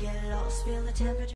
get lost, feel the temperature